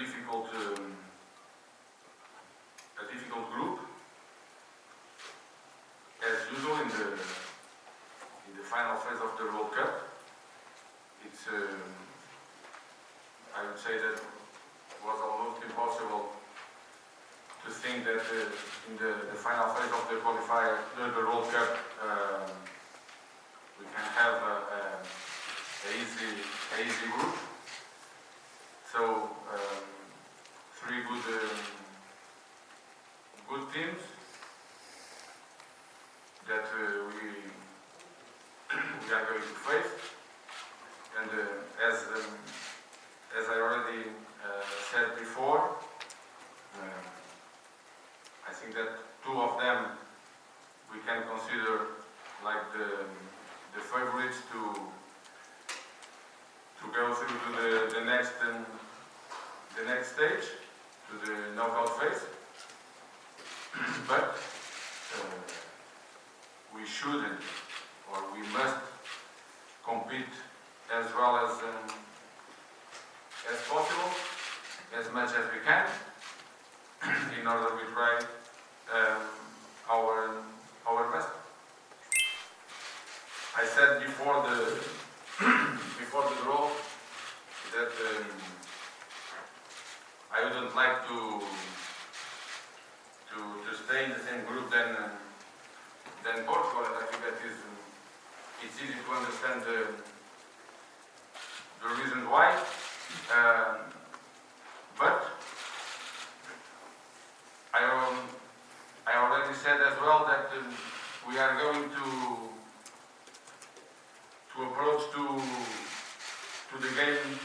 difficult um, a difficult group as usual in the in the final phase of the World Cup. It's um, I would say that was almost impossible to think that uh, in the, the final phase of the qualifier, the, the World Cup, um, we can have a, a, a easy a easy group. So um, three good um, good teams that uh, we we are going to face, and uh, as um, as I already uh, said before, um, I think that two of them we can consider like the the favorites to to go through to the, the next um, the next stage, to the knockout phase. but uh, we shouldn't or we must compete as well as um, as possible, as much as we can, in order we try um, our our best. I said before the before the draw that um, I wouldn't like to to to stay in the same group than than Portugal, I think that is it's easy to understand the the reason why. Um, but I um, I already said as well that um, we are going to to approach to to the game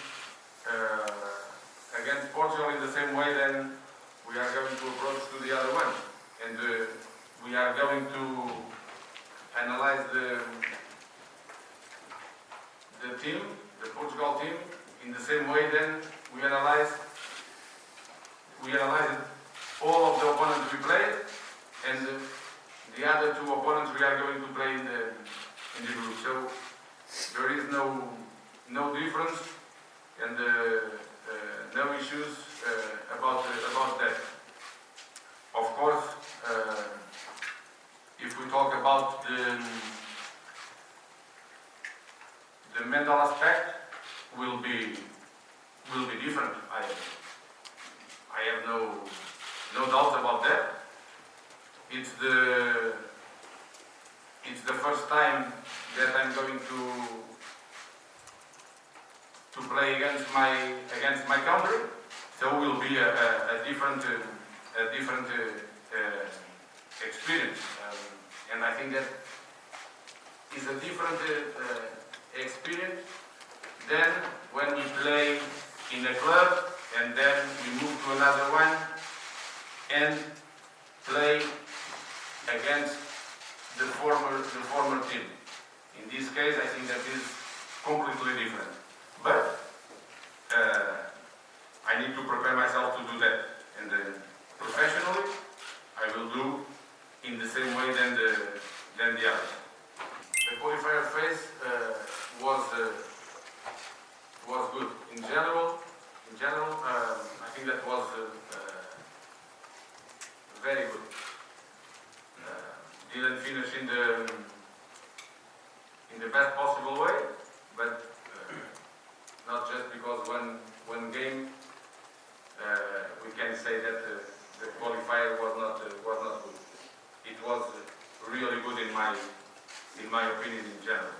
uh, against Portugal in the same way then we are going to approach to the other one and uh, we are going to analyze the the team, the Team in the same way then we analyze we analyze all of the opponents we played and the other two opponents we are going to play in the in the group. So there is no no difference and uh, uh, no issues uh, about about that. Of course, uh, if we talk about the the mental aspect, will be will be different. I I have no no doubt about that. It's the it's the first time that I'm going to to play against my against my country, so it will be a, a, a different a different uh, uh, experience, um, and I think that is a different uh, uh, experience than when we play in a club and then we move to another one and play against the former the former team. In this case, I think that is completely different. But uh, I need to prepare myself to do that, and uh, professionally, I will do in the same way than the than the others. The qualifier phase uh, was uh, was good in general. In general, um, I think that was uh, uh, very good. Uh, didn't finish in the in the best possible way, but uh, not just because one one game uh, we can say that uh, the qualifier was not uh, was not good. It was really good in my in my opinion in general.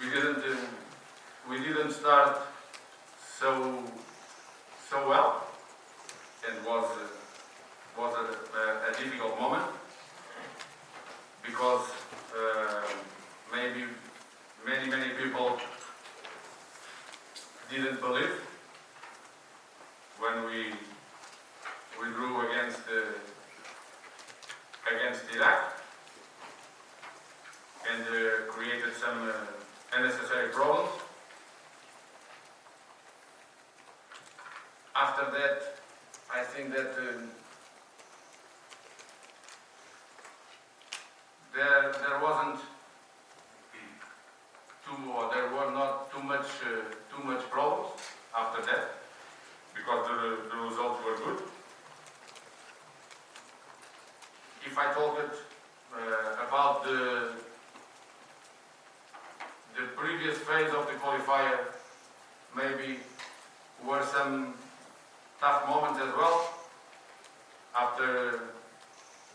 We didn't uh, we didn't start so so well and was uh, was a, a, difficult moment because uh, maybe many many people didn't believe when we we against uh, against Iraq and uh, created some uh, unnecessary problems. After that, I think that um, there there wasn't too or there were not too much uh, too much problems after that because the if I talk it uh, about the the previous phase of the qualifier, maybe were some tough moments as well after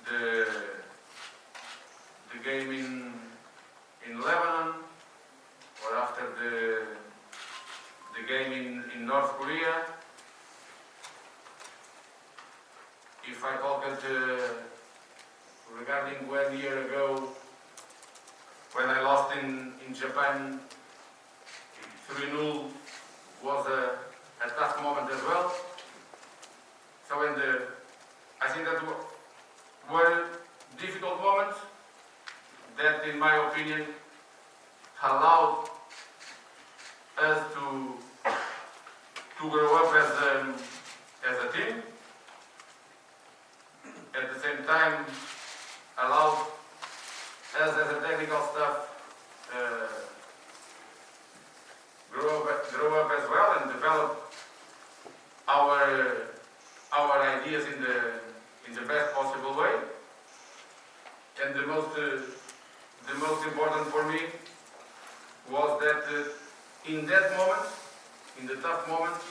the the game in Lebanon or after the the game in, in North Korea. If I talk it, uh, regarding one year ago when I lost in, in Japan 3-0 was a, a tough moment as well. So in the, I think that were difficult moments that in my opinion allowed us to to grow up as a, as a team. At the same time, allowed us as a technical staff uh, grow up, grow up as well and develop our our ideas in the in the best possible way. And the most uh, the most important for me was that uh, in that moment, in the tough moment,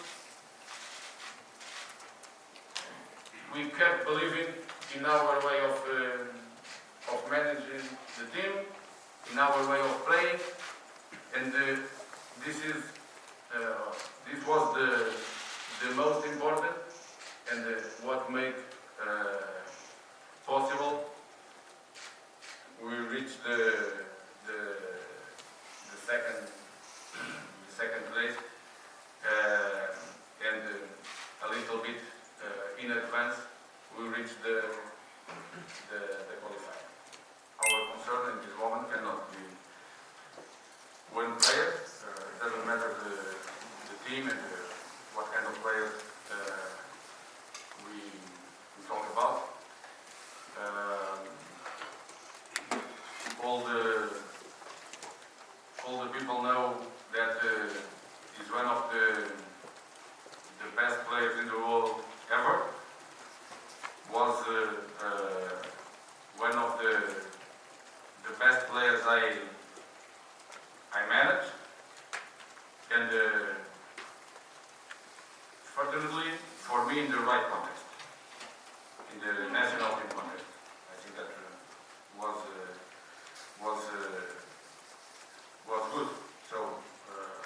we kept believing in our way of uh, of managing the team, in our way of playing, and uh, this is uh, this was the the most important and uh, what made uh, possible we reached the the the second the second place uh, and uh, a little bit uh, in advance we reached the the, the qualifier. Our concern in this moment cannot be one player. Uh, it doesn't matter the, the team and uh, what kind of players uh, we, we talk about. Um, all the all the people know that uh, he's one of the the best players in the world ever. Was uh, uh, one of the the best players I I managed, and uh, fortunately for me in the right context, in the national team context. I think that uh, was uh, was uh, was good. So uh,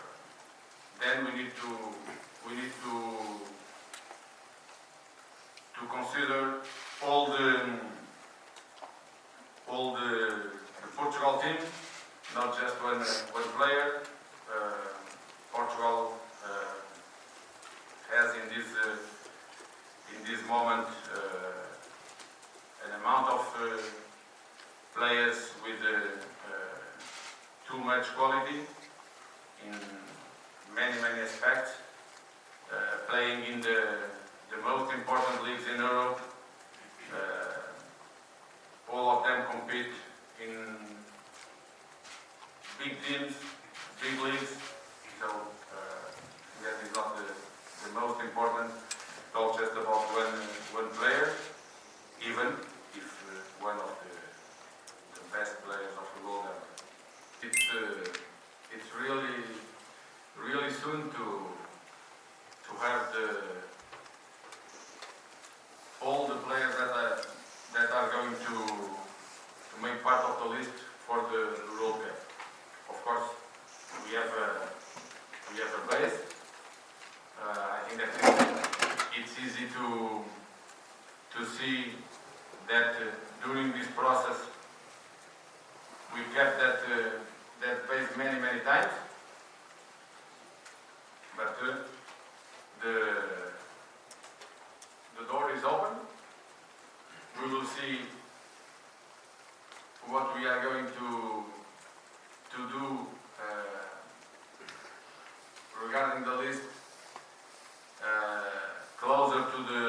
then we need to we need to to consider all the all the, the Portugal team, not just one one player. Uh, Portugal uh, has in this uh, in this moment uh, an amount of uh, players with uh, too much quality in many many aspects, playing in the the most important leagues in Europe. All of them compete in big teams, big leagues. So uh, that is not the, the most important. Talk just about one one player, even if uh, one of the the best players of the world ever. It's uh, it's really really soon to have the all the players that are that are going to to make part of the list for the World Cup. Of course, we have a we have a base. Uh, I think that it's easy to to see that uh, during this process we kept that uh, that pace many many times, but uh, the the door is open. We will see what we are going to to do uh, regarding the list uh, closer to the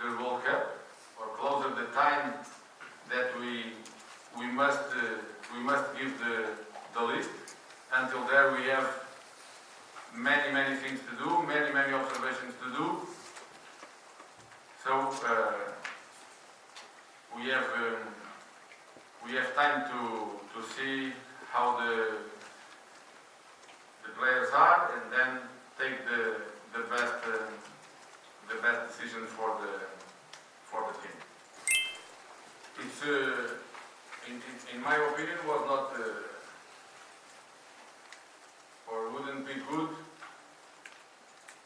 the World Cup or closer the time that we we must uh, we must give the the list. Until there we have many many things to do, many many observations to do. So uh, we have um, we have time to to see how the the players are and then take the the best uh, the best decision for the for the team. It's uh, in, in, in my opinion was not uh, or wouldn't be good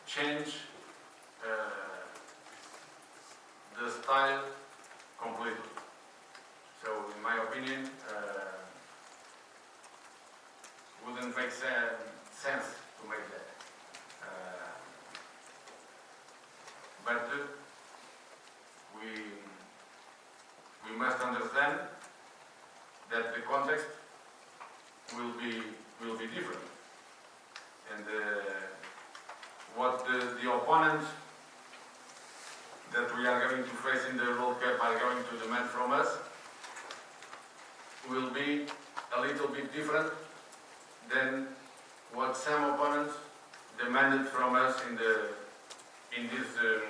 change uh, the style completely. So in my opinion, uh, wouldn't make sen- sense to make that. Uh, but we we must understand that the context will be will be different, and uh, what the, the opponents that we are going to face in the World Cup are going to demand from us will be a little bit different than what some opponents demanded from us in the in this um,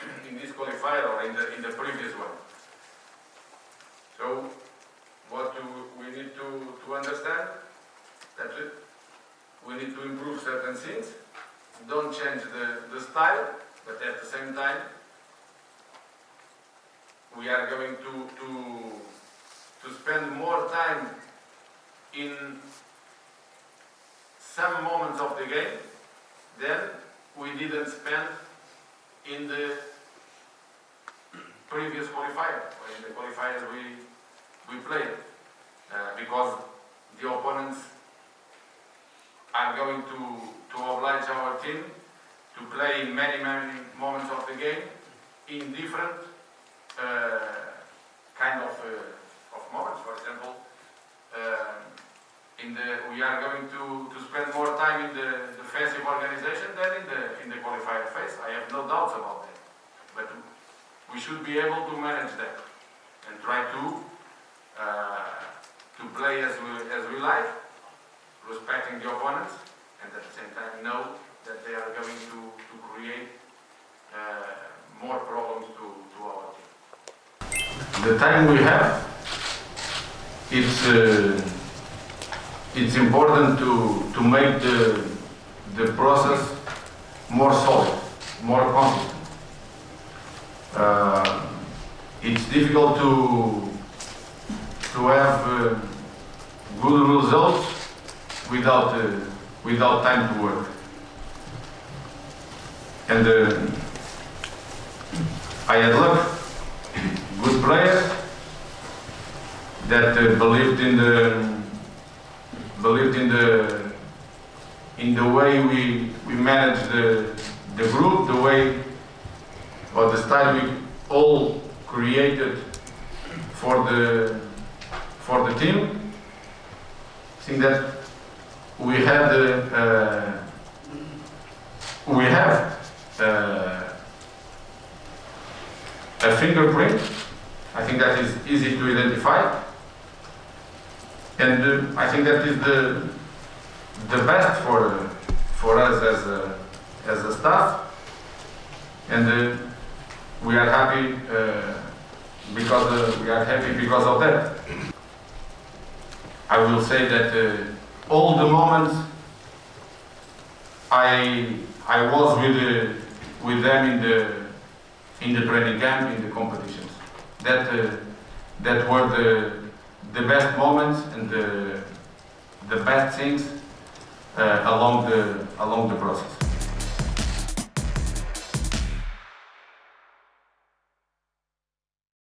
in this qualifier or in the in the previous one. So what do we need to, to understand? That we need to improve certain things, don't change the, the style, but at the same time we are going to, to, to spend more time in some moments of the game than we didn't spend in the previous qualifier, in the qualifiers we, we played. Uh, because the opponents are going to, to oblige our team to play in many, many moments of the game in different uh, kind of, uh, of moments. For example, uh, in the, we are going to, to spend more time in the defensive organization than in the, in the qualifier phase. I have no doubts about that. But we should be able to manage that and try to play as we, as we like, respecting the opponents, and at the same time know that they are going to, to create uh, more problems to, to our team. The time we have, it's, uh, it's important to, to make the, the process more solid, more consistent. Uh, it's difficult to to have uh, good results without uh, without time to work. And uh, I had luck, good players that uh, believed in the believed in the in the way we we manage the the group, the way or the style we all created for the for the team. Think that we had uh, we have uh, a fingerprint. I think that is easy to identify, and uh, I think that is the the best for for us as a as a staff, and uh, we are happy because we are happy because of that. I will say that uh, all the moments I I was with uh, with them in the in the training camp in the competitions that uh, that were the the best moments and the the best things uh, along the along the process.